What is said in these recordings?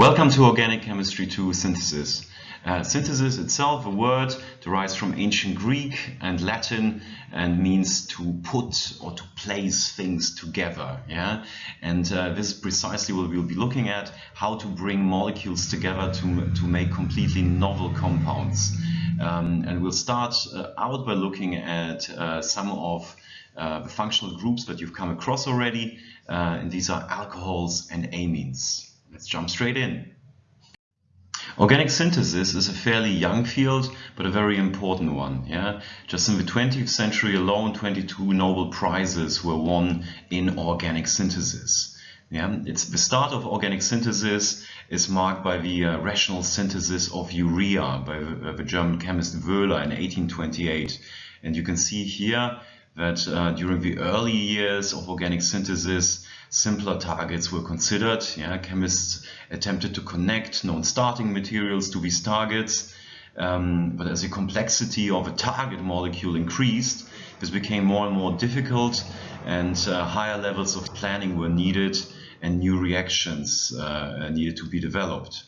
Welcome to Organic Chemistry 2 Synthesis. Uh, synthesis itself, a word, derives from ancient Greek and Latin and means to put or to place things together. Yeah, And uh, this is precisely what we'll be looking at, how to bring molecules together to, to make completely novel compounds. Um, and we'll start uh, out by looking at uh, some of uh, the functional groups that you've come across already. Uh, and these are alcohols and amines. Let's jump straight in. Organic synthesis is a fairly young field, but a very important one. Yeah, Just in the 20th century alone, 22 Nobel Prizes were won in organic synthesis. Yeah, it's the start of organic synthesis is marked by the uh, rational synthesis of urea by the, uh, the German chemist Wöhler in 1828. And you can see here that uh, during the early years of organic synthesis, simpler targets were considered. Yeah, chemists attempted to connect known starting materials to these targets. Um, but as the complexity of a target molecule increased, this became more and more difficult and uh, higher levels of planning were needed and new reactions uh, needed to be developed.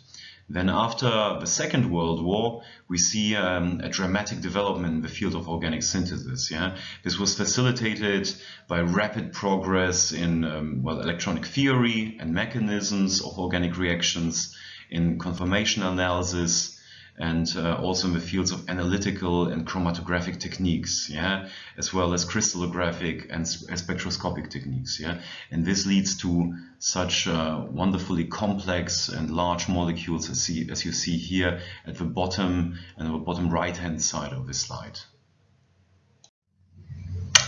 Then after the Second World War, we see um, a dramatic development in the field of organic synthesis. Yeah, This was facilitated by rapid progress in um, well, electronic theory and mechanisms of organic reactions, in conformation analysis, and uh, also in the fields of analytical and chromatographic techniques, yeah, as well as crystallographic and spectroscopic techniques, yeah, and this leads to such uh, wonderfully complex and large molecules as, see, as you see here at the bottom and the bottom right hand side of the slide.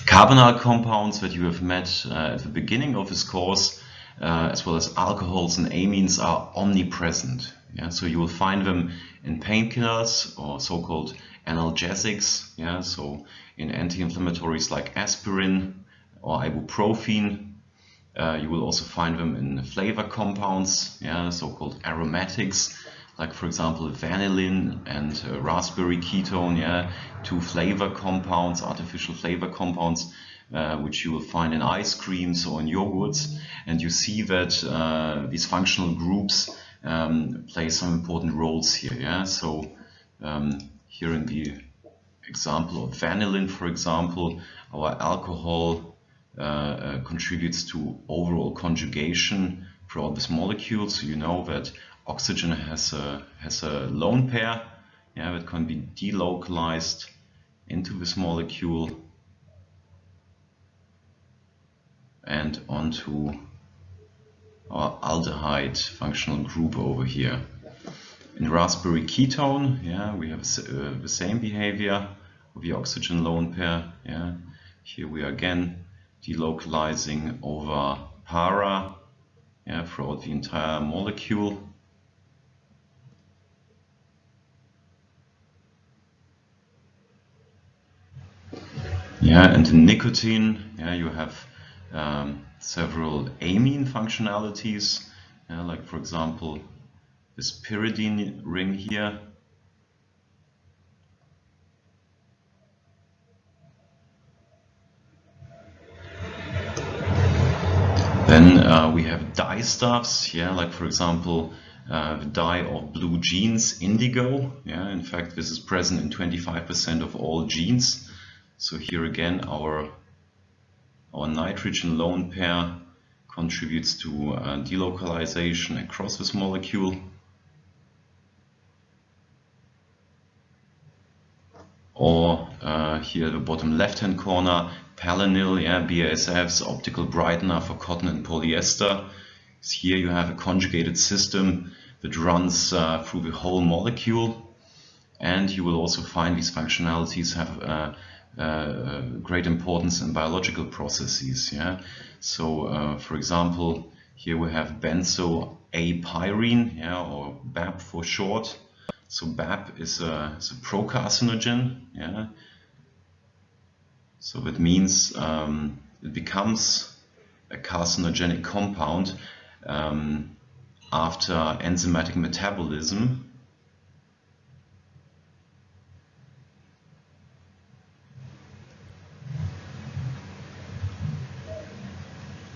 Carbonyl compounds that you have met uh, at the beginning of this course, uh, as well as alcohols and amines are omnipresent. Yeah, so you will find them in painkillers or so-called analgesics. Yeah, so in anti-inflammatories like aspirin or ibuprofen. Uh, you will also find them in flavor compounds, yeah, so-called aromatics, like for example vanillin and uh, raspberry ketone, yeah, two flavor compounds, artificial flavor compounds, uh, which you will find in ice creams or in yogurts. And you see that uh, these functional groups um, play some important roles here. Yeah, so um, here in the example of vanillin, for example, our alcohol uh, uh, contributes to overall conjugation for all these molecules. So you know that oxygen has a has a lone pair, yeah, that can be delocalized into this molecule and onto our aldehyde functional group over here. In raspberry ketone, yeah, we have uh, the same behavior of the oxygen lone pair. Yeah, here we are again delocalizing over para, yeah, throughout the entire molecule. Yeah, and in nicotine, yeah, you have um, several amine functionalities, uh, like for example this pyridine ring here. Then uh, we have dyestuffs, yeah, like for example uh, the dye of blue jeans, indigo. Yeah, in fact, this is present in 25% of all jeans. So here again, our our nitrogen lone pair contributes to uh, delocalization across this molecule. Or uh, here at the bottom left hand corner, Palanil, yeah, BASF's optical brightener for cotton and polyester. So here you have a conjugated system that runs uh, through the whole molecule and you will also find these functionalities have uh, uh, great importance in biological processes. Yeah, so uh, for example, here we have benzo apyrene, yeah, or BAP for short. So BAP is a, is a procarcinogen. Yeah, so that means um, it becomes a carcinogenic compound um, after enzymatic metabolism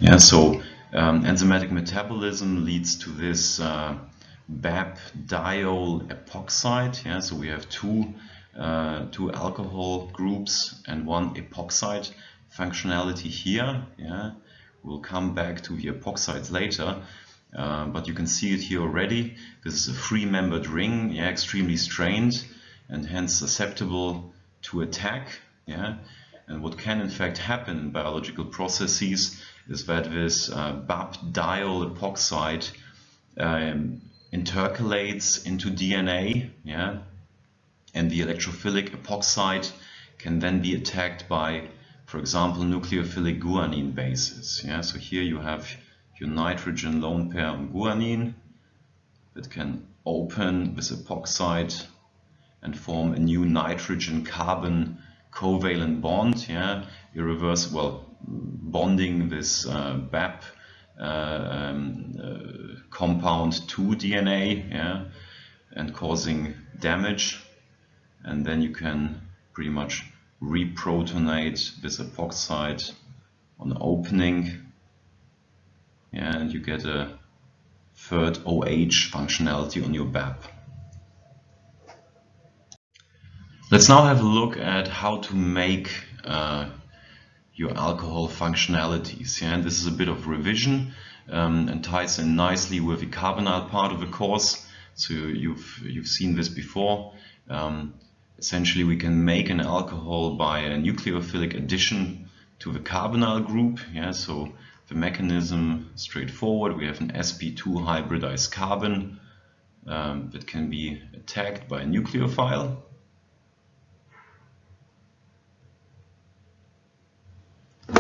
Yeah, so um, enzymatic metabolism leads to this uh, BAP diol epoxide. Yeah, so we have two uh, two alcohol groups and one epoxide functionality here. Yeah, we'll come back to the epoxides later. Uh, but you can see it here already. This is a three-membered ring, yeah, extremely strained and hence susceptible to attack. Yeah, and what can in fact happen in biological processes is that this uh, BAP diol epoxide um, intercalates into DNA, yeah, and the electrophilic epoxide can then be attacked by, for example, nucleophilic guanine bases. Yeah, so here you have your nitrogen lone pair on guanine that can open this epoxide and form a new nitrogen carbon covalent bond, yeah, irreversible well, bonding this uh, BAP uh, um, uh, compound to DNA, yeah, and causing damage. And then you can pretty much reprotonate this epoxide on opening, and you get a third OH functionality on your BAP. Let's now have a look at how to make uh, your alcohol functionalities. Yeah? And this is a bit of revision um, and ties in nicely with the carbonyl part of the course. So you've, you've seen this before. Um, essentially, we can make an alcohol by a nucleophilic addition to the carbonyl group. Yeah? So the mechanism straightforward. We have an sp2 hybridized carbon um, that can be attacked by a nucleophile.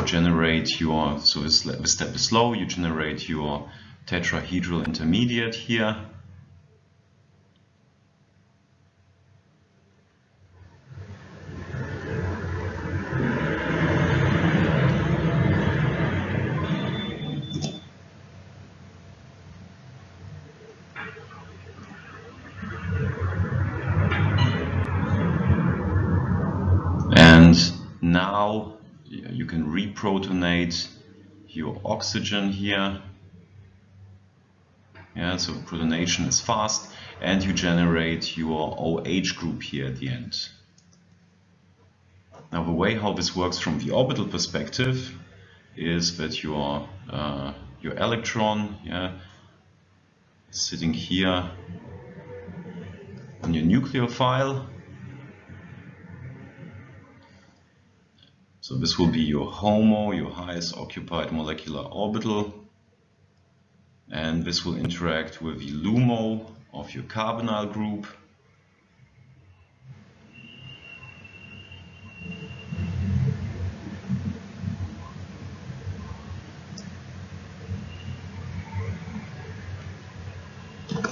Generate your, so this this step is slow, you generate your tetrahedral intermediate here. And now you can reprotonate your oxygen here. Yeah, so protonation is fast and you generate your OH group here at the end. Now the way how this works from the orbital perspective is that your uh, your electron yeah, sitting here on your nucleophile So this will be your HOMO, your highest occupied molecular orbital. And this will interact with the LUMO of your carbonyl group.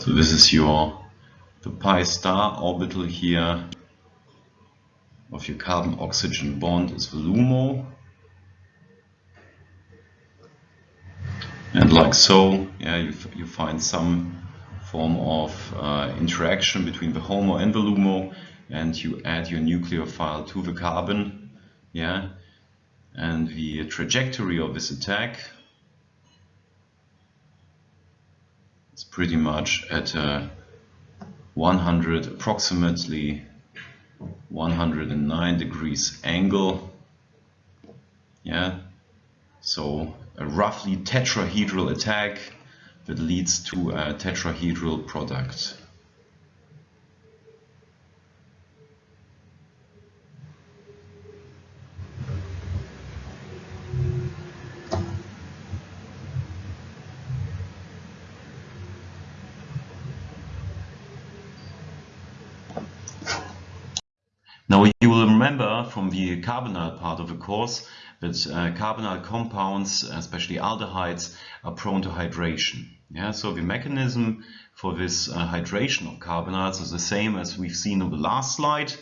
So this is your the pi star orbital here of your carbon-oxygen bond is the LUMO. And like so, yeah, you, you find some form of uh, interaction between the HOMO and the LUMO, and you add your nucleophile to the carbon, yeah, and the trajectory of this attack is pretty much at a 100 approximately 109 degrees angle. Yeah, so a roughly tetrahedral attack that leads to a tetrahedral product. Now you will remember from the carbonyl part of the course that uh, carbonyl compounds, especially aldehydes, are prone to hydration. Yeah, so the mechanism for this uh, hydration of carbonyls is the same as we've seen on the last slide.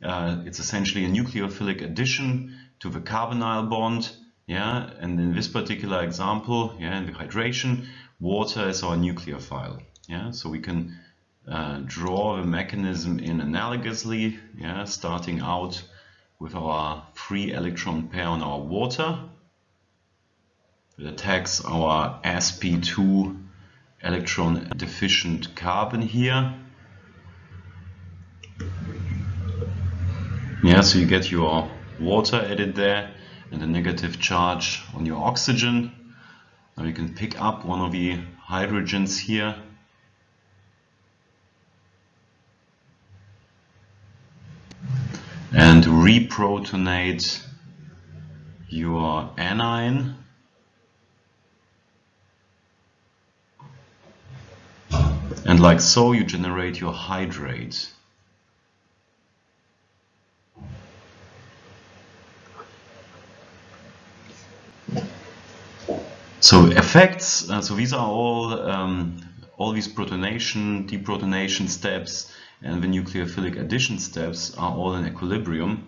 Uh, it's essentially a nucleophilic addition to the carbonyl bond. Yeah, and in this particular example, yeah, in the hydration, water is our nucleophile. Yeah, so we can uh, draw the mechanism in analogously, yeah, starting out with our free electron pair on our water. It attacks our sp2 electron deficient carbon here. Yeah, so you get your water added there and a negative charge on your oxygen. Now you can pick up one of the hydrogens here and reprotonate your anion and like so you generate your hydrate So effects, uh, so these are all um, all these protonation, deprotonation steps and the nucleophilic addition steps are all in equilibrium.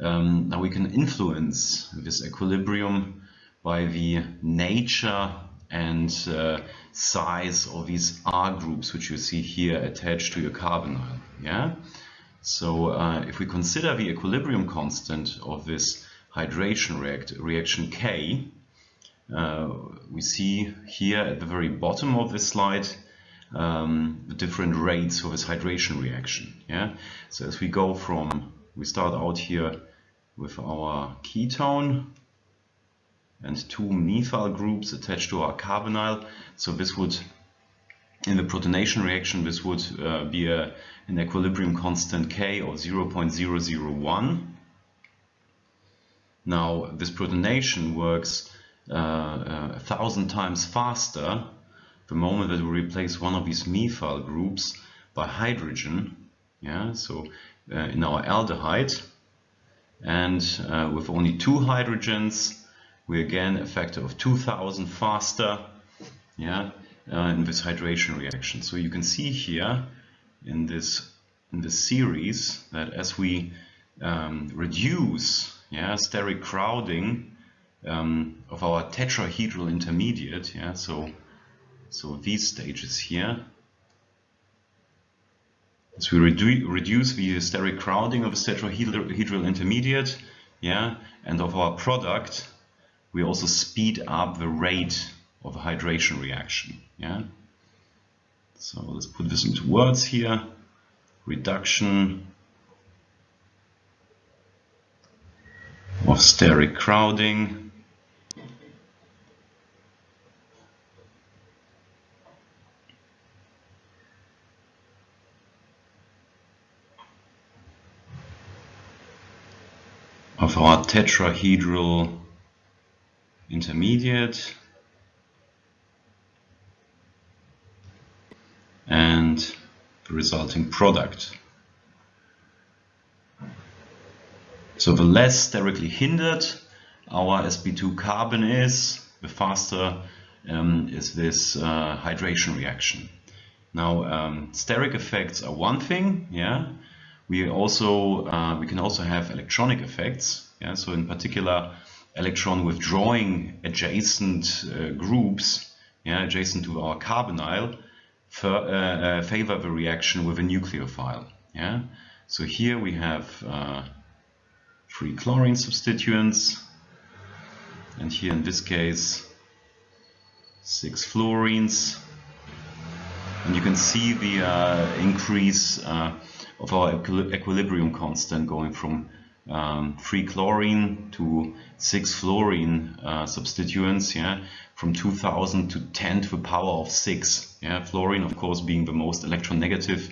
Um, now we can influence this equilibrium by the nature and uh, size of these R groups which you see here attached to your carbonyl. Yeah. So uh, if we consider the equilibrium constant of this hydration react reaction K, uh, we see here at the very bottom of this slide um, the different rates for this hydration reaction. Yeah. So as we go from, we start out here with our ketone and two methyl groups attached to our carbonyl. So this would, in the protonation reaction, this would uh, be a, an equilibrium constant K of 0.001. Now this protonation works uh, uh, a thousand times faster the moment that we replace one of these methyl groups by hydrogen. Yeah, so uh, in our aldehyde, and uh, with only two hydrogens, we again a factor of 2000 faster. Yeah, uh, in this hydration reaction. So you can see here in this in this series that as we um, reduce yeah, steric crowding um, of our tetrahedral intermediate. Yeah, so so these stages here. As we redu reduce the steric crowding of a tetrahedral intermediate, yeah, and of our product, we also speed up the rate of a hydration reaction. Yeah. So let's put this into words here. Reduction of steric crowding of our tetrahedral intermediate and the resulting product. So the less sterically hindered our sp2 carbon is, the faster um, is this uh, hydration reaction. Now, um, steric effects are one thing, yeah, we also uh, we can also have electronic effects. Yeah? So in particular, electron withdrawing adjacent uh, groups, yeah, adjacent to our carbonyl, for, uh, uh, favor the reaction with a nucleophile. Yeah. So here we have uh, three chlorine substituents, and here in this case six fluorines. And you can see the uh, increase of our equilibrium constant going from um, 3 chlorine to 6 fluorine uh, substituents, yeah, from 2000 to 10 to the power of 6. Yeah, fluorine, of course, being the most electronegative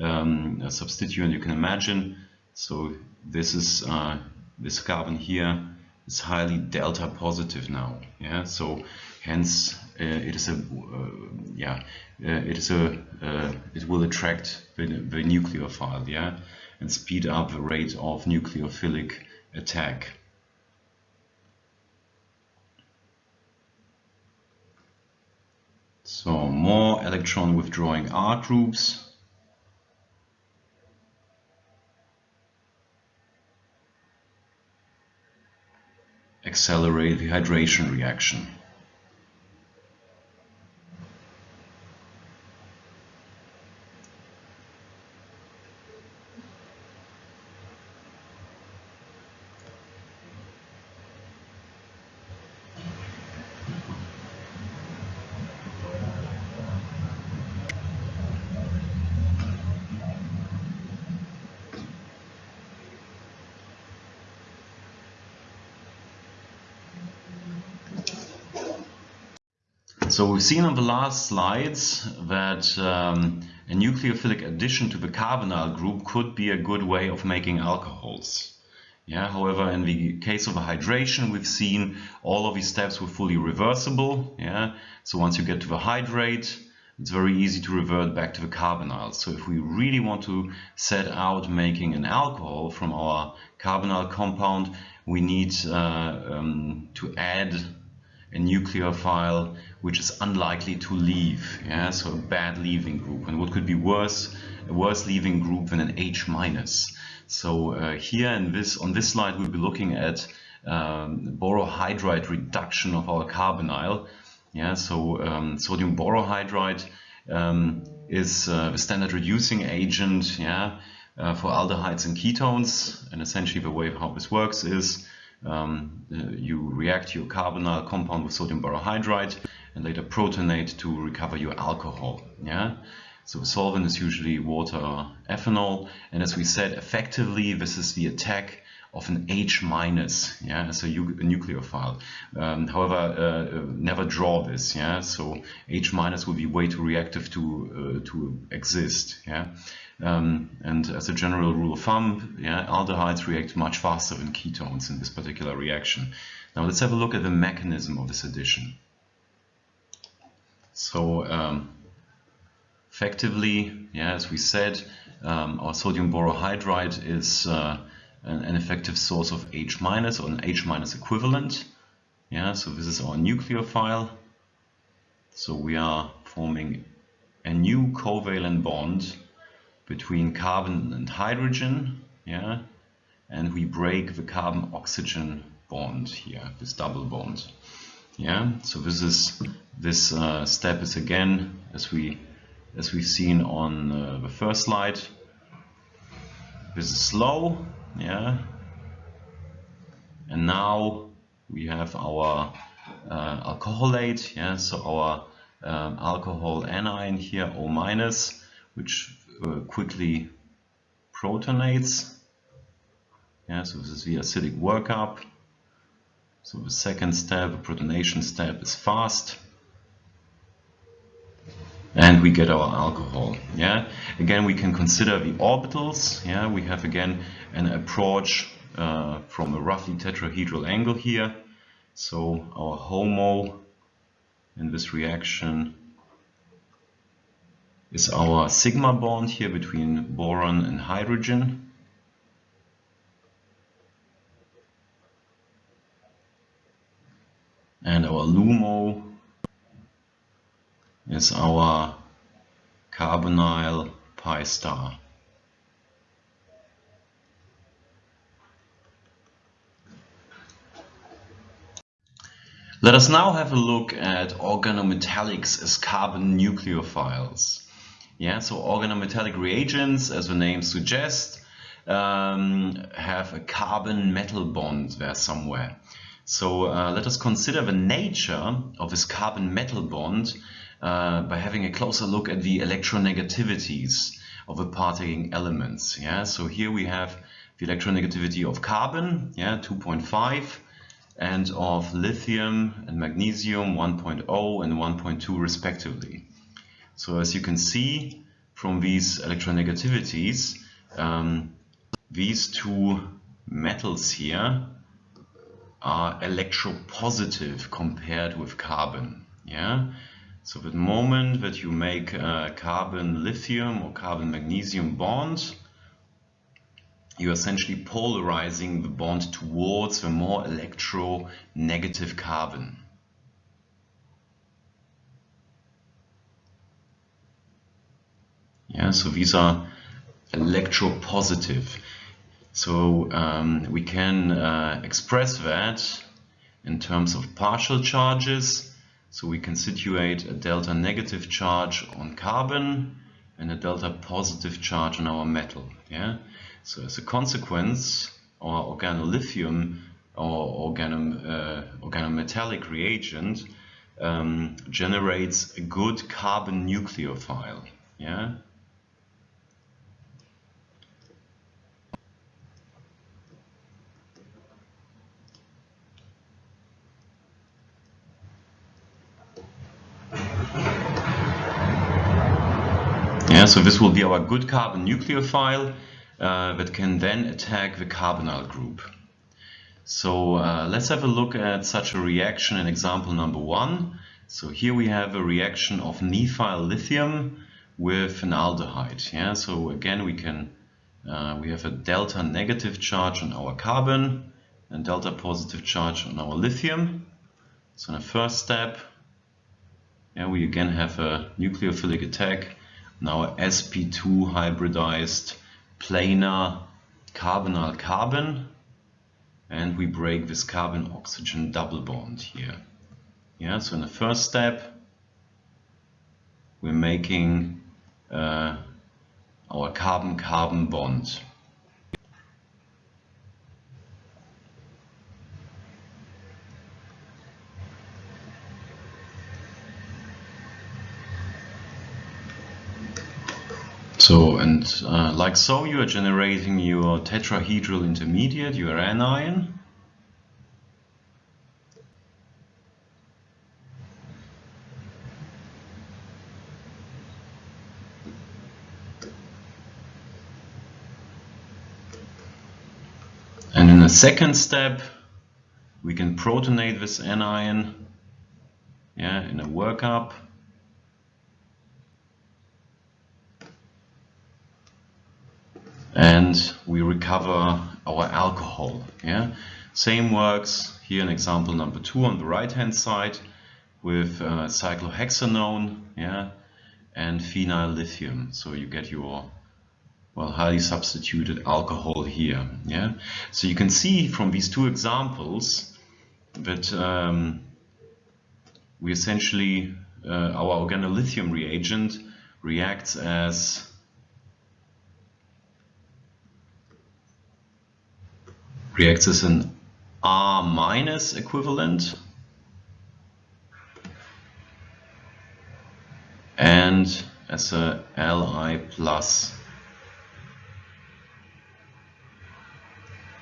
um, substituent you can imagine. So this is uh, this carbon here is highly delta positive now. Yeah, so hence it is a uh, yeah uh, it is a it will attract the, the nucleophile yeah and speed up the rate of nucleophilic attack. So more electron withdrawing R groups. Accelerate the hydration reaction. So we've seen on the last slides that um, a nucleophilic addition to the carbonyl group could be a good way of making alcohols. Yeah, however, in the case of a hydration, we've seen all of these steps were fully reversible. Yeah, so once you get to the hydrate, it's very easy to revert back to the carbonyl. So if we really want to set out making an alcohol from our carbonyl compound, we need uh, um, to add a nucleophile which is unlikely to leave, yeah, so a bad leaving group. And what could be worse, a worse leaving group than an H minus. So uh, here in this, on this slide, we'll be looking at um, borohydride reduction of our carbonyl. Yeah, so um, sodium borohydride um, is uh, a standard reducing agent yeah, uh, for aldehydes and ketones. And essentially the way how this works is um, uh, you react your carbonyl compound with sodium borohydride and later protonate to recover your alcohol. Yeah. So solvent is usually water or ethanol. And as we said, effectively, this is the attack of an H minus, yeah, as a, a nucleophile. Um, however, uh, uh, never draw this, yeah. So H minus would be way too reactive to uh, to exist, yeah. Um, and as a general rule of thumb, yeah, aldehydes react much faster than ketones in this particular reaction. Now let's have a look at the mechanism of this addition. So um, effectively, yeah, as we said, um, our sodium borohydride is uh, an, an, effective source of H minus or an H minus equivalent. Yeah, so this is our nucleophile. So we are forming a new covalent bond between carbon and hydrogen. Yeah, and we break the carbon oxygen bond here, this double bond. Yeah, so this is this uh, step is again as we as we've seen on uh, the first slide. This is slow, yeah. And now we have our uh, alcoholate, yeah. So our um, alcohol anion here, O minus, which uh, quickly protonates. Yeah, so this is the acidic workup. So the second step, the protonation step, is fast. And we get our alcohol yeah? Again we can consider the orbitals yeah? We have again an approach uh, from a roughly tetrahedral angle here. So our HOMO in this reaction is our sigma bond here between boron and hydrogen and our LUMO is our carbonyl pi star. Let us now have a look at organometallics as carbon nucleophiles. Yeah, so organometallic reagents, as the name suggests, um, have a carbon metal bond there somewhere. So uh, let us consider the nature of this carbon metal bond uh, by having a closer look at the electronegativities of the partaking elements. Yeah, so here we have the electronegativity of carbon, yeah, 2.5, and of lithium and magnesium 1.0 and 1.2 respectively. So as you can see from these electronegativities, um, these two metals here are electropositive compared with carbon. Yeah, so the moment that you make a carbon lithium or carbon magnesium bond, you're essentially polarizing the bond towards the more electronegative carbon. Yeah, so these are electropositive. So um, we can uh, express that in terms of partial charges so we can situate a delta negative charge on carbon and a delta positive charge on our metal. Yeah. So as a consequence, our organolithium or uh, organometallic reagent um, generates a good carbon nucleophile. Yeah. Yeah, so this will be our good carbon nucleophile uh, that can then attack the carbonyl group. So uh, let's have a look at such a reaction in example number one. So here we have a reaction of methyl lithium with an aldehyde. Yeah, so again we can uh, we have a delta negative charge on our carbon and delta positive charge on our lithium. So in the first step, yeah, we again have a nucleophilic attack our sp2 hybridized planar carbonyl carbon and we break this carbon oxygen double bond here. Yeah, so in the first step we're making uh, our carbon-carbon bond. So, and uh, like so, you are generating your tetrahedral intermediate, your anion. And in the second step, we can protonate this anion yeah, in a workup. And we recover our alcohol. Yeah, Same works here in example number two on the right hand side with uh, cyclohexanone yeah, and phenyl lithium. So you get your well, highly substituted alcohol here. Yeah, So you can see from these two examples that um, we essentially, uh, our organolithium reagent reacts as reacts as an R minus equivalent and as a Li plus.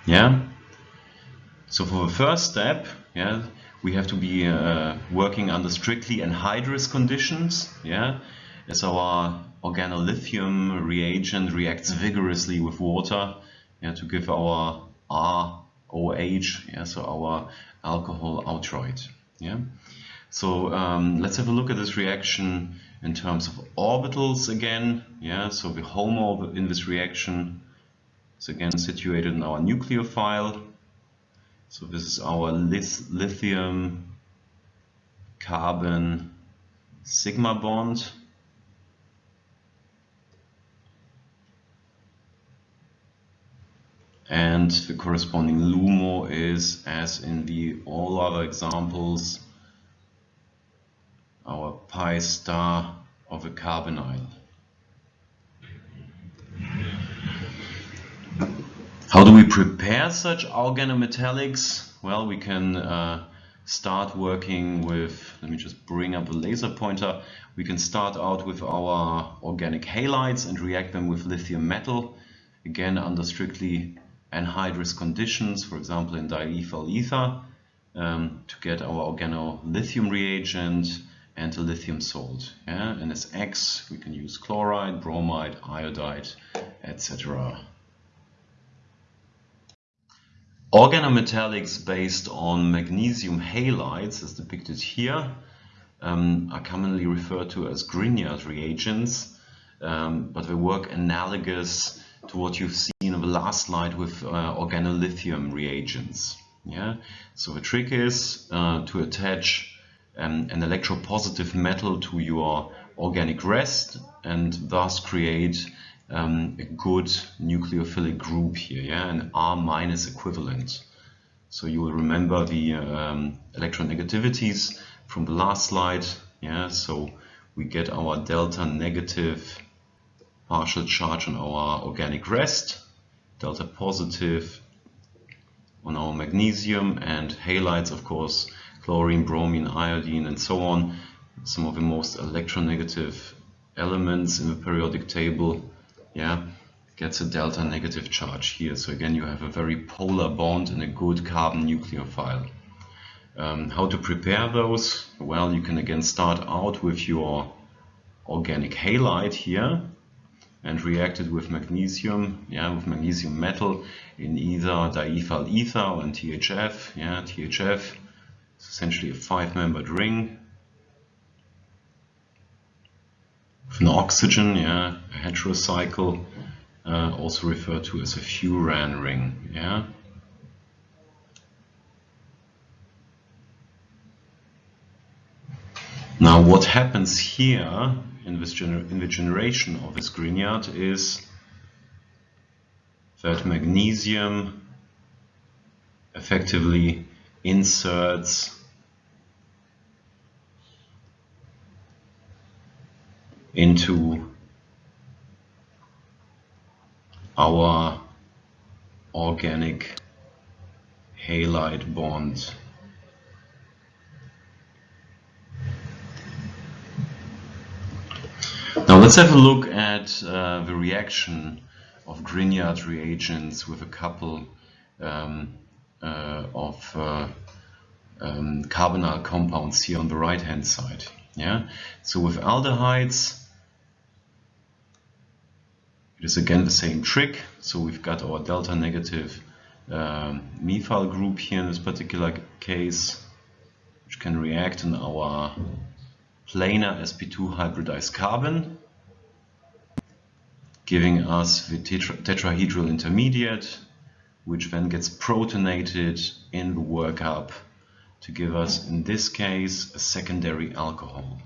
Yeah. So for the first step, yeah, we have to be uh, working under strictly anhydrous conditions. Yeah, as our organolithium reagent reacts vigorously with water yeah, to give our ROH, yeah, so our alcohol outright. Yeah. So um, let's have a look at this reaction in terms of orbitals again. Yeah, so the HOMO in this reaction is again situated in our nucleophile. So this is our lithium carbon sigma bond. And the corresponding LUMO is, as in the all other examples, our pi star of a carbonyl. How do we prepare such organometallics? Well, we can uh, start working with, let me just bring up a laser pointer. We can start out with our organic halides and react them with lithium metal, again under strictly anhydrous conditions, for example in diethyl ether, um, to get our organolithium reagent and a lithium salt. Yeah? And as X, we can use chloride, bromide, iodide, etc. Organometallics based on magnesium halides, as depicted here, um, are commonly referred to as Grignard reagents, um, but they work analogous to what you've seen the last slide with uh, organolithium reagents. Yeah. So the trick is uh, to attach an electropositive metal to your organic rest and thus create um, a good nucleophilic group here, yeah, an R minus equivalent. So you will remember the um, electronegativities from the last slide, yeah. So we get our delta negative partial charge on our organic rest, delta positive on our magnesium and halides, of course, chlorine, bromine, iodine, and so on. Some of the most electronegative elements in the periodic table, yeah, gets a delta negative charge here. So again, you have a very polar bond and a good carbon nucleophile. Um, how to prepare those? Well, you can again start out with your organic halide here and reacted with magnesium, yeah, with magnesium metal in either diethyl ether and THF. Yeah, THF is essentially a five-membered ring with an oxygen, yeah, a heterocycle, uh, also referred to as a furan ring. Yeah. Now what happens here in, this in the generation of this Grignard is that magnesium effectively inserts into our organic halide bond. Let's have a look at uh, the reaction of Grignard reagents with a couple um, uh, of uh, um, carbonyl compounds here on the right hand side. Yeah, so with aldehydes, it is again the same trick. So we've got our delta negative um, methyl group here in this particular case, which can react in our planar sp2 hybridized carbon, giving us the tetra tetrahedral intermediate, which then gets protonated in the workup to give us, in this case, a secondary alcohol.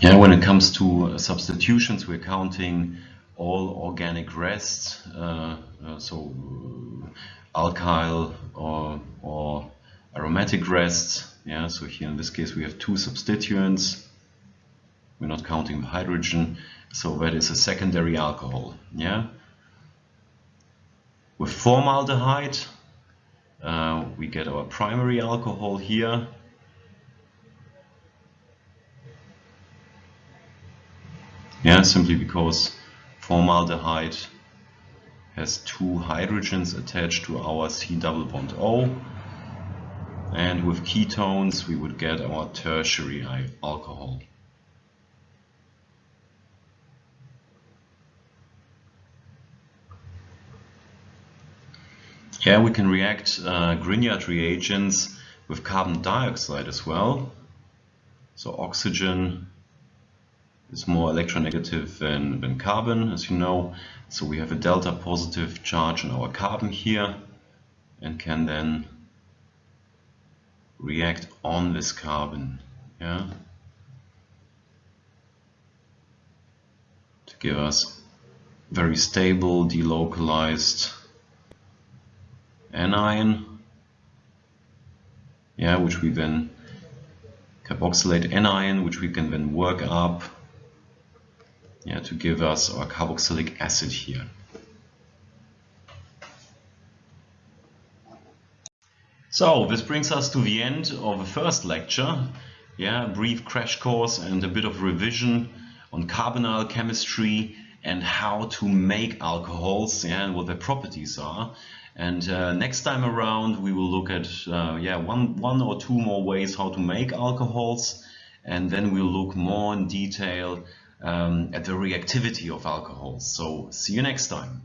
Yeah, when it comes to substitutions, we're counting all organic rests, uh, uh, so alkyl or, or aromatic rests. Yeah, so here in this case we have two substituents. We're not counting the hydrogen, so that is a secondary alcohol. Yeah. With formaldehyde, uh, we get our primary alcohol here. Yeah, simply because formaldehyde has two hydrogens attached to our C double bond O. And with ketones, we would get our tertiary alcohol. Here we can react uh, Grignard reagents with carbon dioxide as well. So oxygen is more electronegative than, than carbon, as you know. So we have a delta positive charge on our carbon here and can then react on this carbon. Yeah? To give us very stable, delocalized anion, yeah, which we then carboxylate anion, which we can then work up yeah, to give us our carboxylic acid here. So this brings us to the end of the first lecture. Yeah, a brief crash course and a bit of revision on carbonyl chemistry and how to make alcohols yeah, and what their properties are. And uh, next time around we will look at uh, yeah one, one or two more ways how to make alcohols and then we'll look more in detail um, at the reactivity of alcohols. So see you next time.